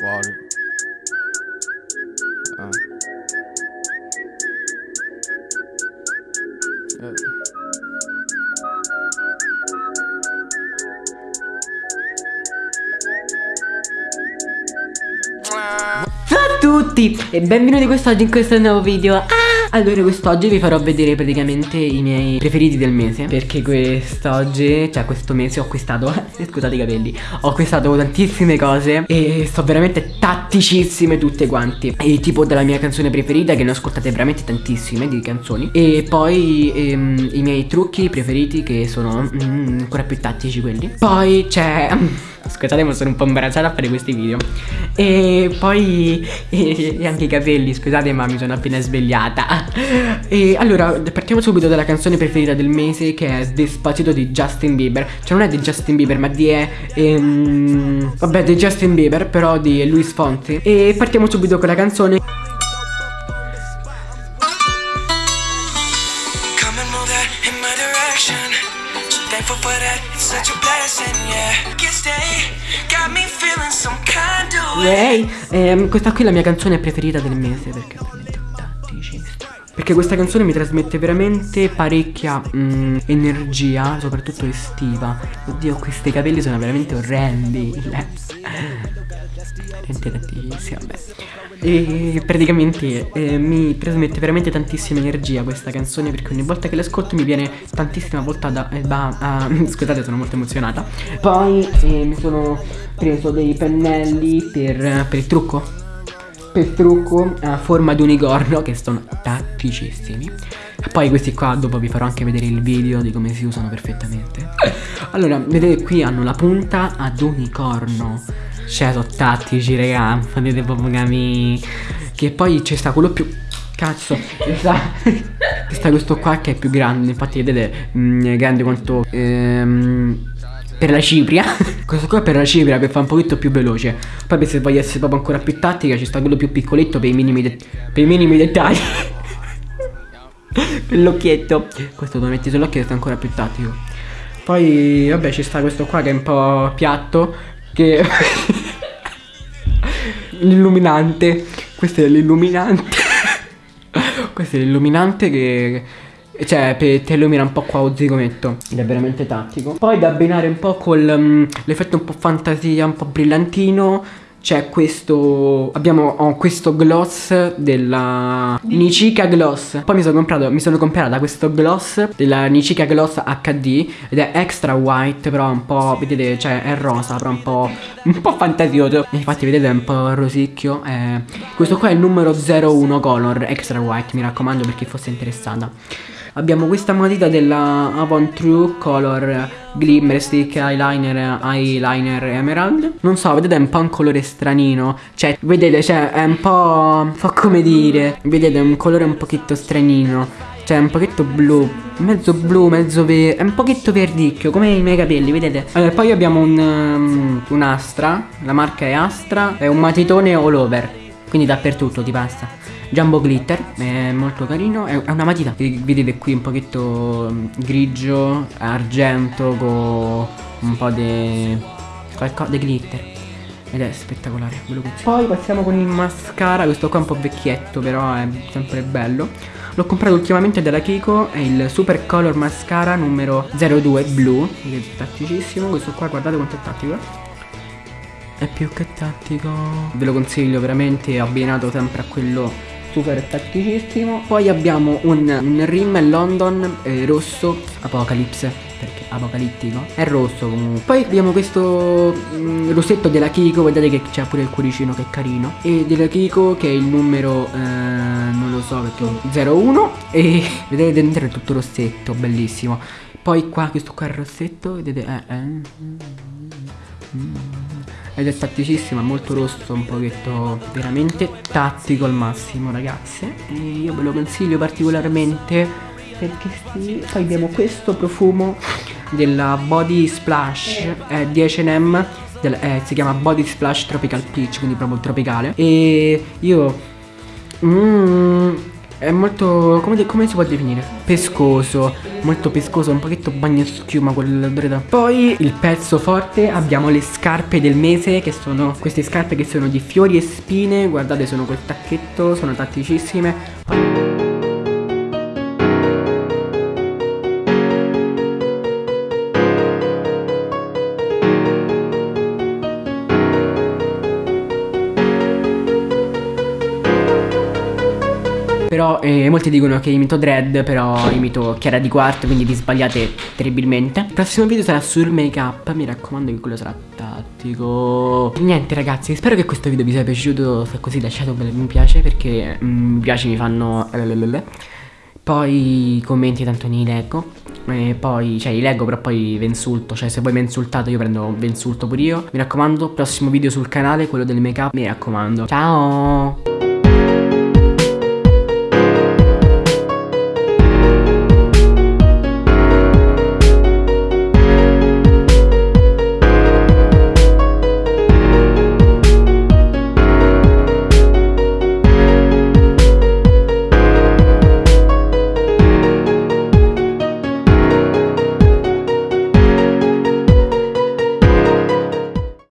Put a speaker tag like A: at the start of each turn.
A: Water. Ah. Eh.
B: Ciao a tutti e benvenuti quest'oggi in questo nuovo video ah! Allora quest'oggi vi farò vedere praticamente i miei preferiti del mese. Perché quest'oggi, cioè questo mese ho acquistato, scusate i capelli Ho acquistato tantissime cose e sto veramente tatticissime tutte quanti E tipo della mia canzone preferita che ne ho ascoltate veramente tantissime di canzoni. E poi ehm, i miei trucchi preferiti che sono mm, ancora più tattici quelli. Poi c'è... Scusate ma sono un po' imbarazzata a fare questi video E poi e, e anche i capelli Scusate ma mi sono appena svegliata. E allora partiamo subito dalla canzone preferita del mese Che è Despacito di Justin Bieber. Cioè non è di Justin Bieber ma di ehm, Vabbè di Justin Bieber però di Luis Fonsi. E partiamo subito con la canzone.
C: Come and move in my direction. Thankful for that, it's such a blessing, yeah. Can stay, got me feeling some kind of way.
B: Lei ehm, Questa qui è la mia canzone preferita del mese Perché veramente perché questa canzone mi trasmette veramente parecchia mm, energia, soprattutto estiva. Oddio, questi capelli sono veramente orrendi. Veramente tantissima, vabbè. E praticamente eh, mi trasmette veramente tantissima energia questa canzone perché ogni volta che l'ascolto mi viene tantissima volta da... Eh, ba- ah, scusate sono molto emozionata. Poi eh, mi sono preso dei pennelli per, per il trucco per trucco a forma di unicorno che sono tatticissimi. Poi questi qua dopo vi farò anche vedere il video di come si usano perfettamente. Allora, vedete qui hanno la punta ad unicorno. Cioè, sono tattici, raga. Potete proprio capire. Che poi c'è sta quello più. Cazzo, ci sta, questo qua che è più grande. Infatti, vedete, mm, è grande quanto. Ehm, per la cipria Questo qua è per la cipria per fare un pochino più veloce Poi se voglio essere proprio ancora più tattica Ci sta quello più piccoletto per i minimi, per i minimi dettagli l'occhietto Questo lo metti sull'occhio e sta ancora più tattico Poi vabbè ci sta questo qua che è un po' piatto Che L'illuminante Questo è l'illuminante Questo è l'illuminante che cioè, pe- te illumina un po' qua o zigometto. Ed è veramente tattico. Poi da abbinare un po' con um, l'effetto un po' fantasia, un po' brillantino. C'è questo. Abbiamo ho questo gloss della Nicica Gloss. Poi mi sono comprato. Mi sono comprata questo gloss della Nicica Gloss HD. Ed è extra white. Però un po'. Vedete, cioè è rosa, però un po'. un po' fantasioso. Infatti, vedete, è un po' rosicchio. Eh, questo qua è il numero 01 color extra white. Mi raccomando per chi fosse interessata. Abbiamo questa matita della Avon True Color Glimmer Stick Eyeliner Eyeliner Emerald Non so, vedete è un po' un colore stranino. Cioè, vedete, cioè, è un po'... po' come dire Vedete, è un colore un pochetto stranino. Cioè, un pochetto blu Mezzo blu, mezzo verde È un pochetto verdicchio, come i miei capelli, vedete? Allora, poi abbiamo un, um, un Astra La marca è Astra È un matitone all over Quindi dappertutto ti passa. Jumbo Glitter, è molto carino, è una matita. Vedete qui un pochetto mm, grigio, argento con un po' di glitter ed è spettacolare, ve lo consiglio. Poi passiamo con il mascara, questo qua è un po' vecchietto però è sempre bello. L'ho comprato ultimamente dalla Kiko, è il Super Color Mascara numero 02 blu, che è tatticissimo, questo qua guardate quanto è tattico È più che tattico. Ve lo consiglio veramente, abbinato sempre a quello super tatticissimo. Poi abbiamo un, un rim London eh, rosso Apocalypse perché apocalittico. È rosso comunque. Poi abbiamo questo mm, rossetto della Kiko Guardate che c'è pure il cuoricino che è carino. E della Kiko che è il numero eh, Non lo so perché 01 E vedete dentro è tutto rossetto Bellissimo. Poi qua questo qua è rossetto Vedete eh, eh. Ed è tatticissima, molto rosso, un pochetto veramente tattico al massimo ragazze. E io ve lo consiglio particolarmente perché sì, poi abbiamo questo profumo della Body Splash eh, di H&M eh, si chiama Body Splash Tropical Peach quindi proprio tropicale e io mm, È molto, come, come si può definire? Pescoso, molto pescoso, un pochetto bagno schiuma quell'odore da... Poi il pezzo forte abbiamo le scarpe del mese che sono queste scarpe che sono di fiori e spine, guardate sono col tacchetto, sono tatticissime. Però eh, molti dicono che imito Dread, però imito Chiara di Quarto, quindi vi sbagliate terribilmente. Il prossimo video sarà sul make up, mi raccomando che quello sarà tattico. Niente ragazzi, spero che questo video vi sia piaciuto, se così lasciate un bel mi piace perché mm, mi piace mi fanno... Poi i commenti tanto ne leggo. E poi, cioè, li leggo, però poi vi insulto. Cioè, se voi mi insultate, io prendo vi insulto pure io. Mi raccomando, prossimo video sul canale, quello del make up. Mi raccomando. Ciao!